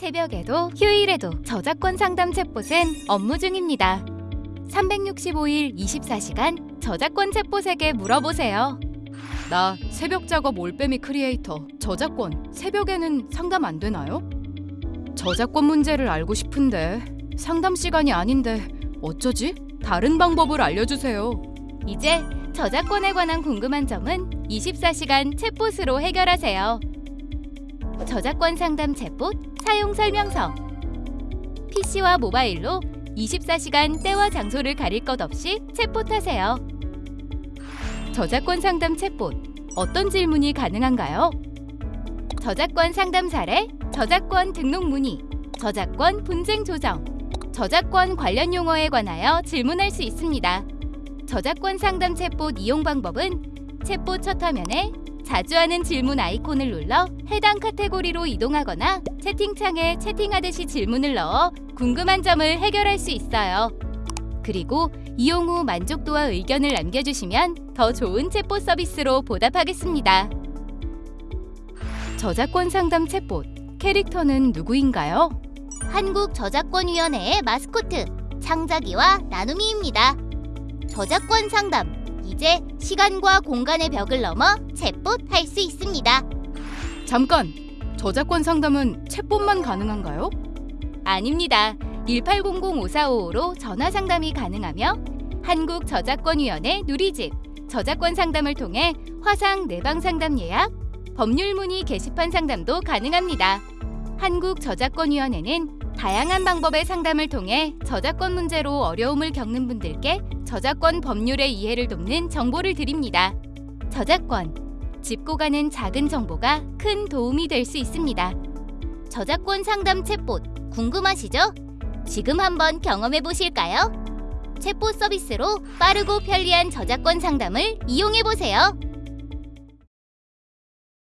새벽에도 휴일에도 저작권 상담 챗봇은 업무 중입니다. 365일 24시간 저작권 챗봇에게 물어보세요. 나 새벽 작업 올빼미 크리에이터 저작권 새벽에는 상담 안 되나요? 저작권 문제를 알고 싶은데 상담 시간이 아닌데 어쩌지? 다른 방법을 알려주세요. 이제 저작권에 관한 궁금한 점은 24시간 챗봇으로 해결하세요. 저작권 상담 챗봇 사용 설명서 PC와 모바일로 24시간 때와 장소를 가릴 것 없이 챗봇하세요. 저작권 상담 챗봇 어떤 질문이 가능한가요? 저작권 상담 사례, 저작권 등록 문의, 저작권 분쟁 조정, 저작권 관련 용어에 관하여 질문할 수 있습니다. 저작권 상담 챗봇 이용 방법은 챗봇 첫 화면에 자주 하는 질문 아이콘을 눌러 해당 카테고리로 이동하거나 채팅창에 채팅하듯이 질문을 넣어 궁금한 점을 해결할 수 있어요. 그리고 이용 후 만족도와 의견을 남겨주시면 더 좋은 챗봇 서비스로 보답하겠습니다. 저작권 상담 챗봇 캐릭터는 누구인가요? 한국저작권위원회의 마스코트 창자기와 나눔이입니다. 저작권 상담 이제 시간과 공간의 벽을 넘어 챗봇 할 수 있습니다. 잠깐! 저작권 상담은 챗봇만 가능한가요? 아닙니다. 1800-5455로 전화 상담이 가능하며 한국저작권위원회 누리집 저작권 상담을 통해 화상 내방 상담 예약, 법률 문의 게시판 상담도 가능합니다. 한국저작권위원회는 다양한 방법의 상담을 통해 저작권 문제로 어려움을 겪는 분들께 저작권 법률의 이해를 돕는 정보를 드립니다. 저작권, 짚고 가는 작은 정보가 큰 도움이 될 수 있습니다. 저작권 상담 챗봇 궁금하시죠? 지금 한번 경험해 보실까요? 챗봇 서비스로 빠르고 편리한 저작권 상담을 이용해 보세요.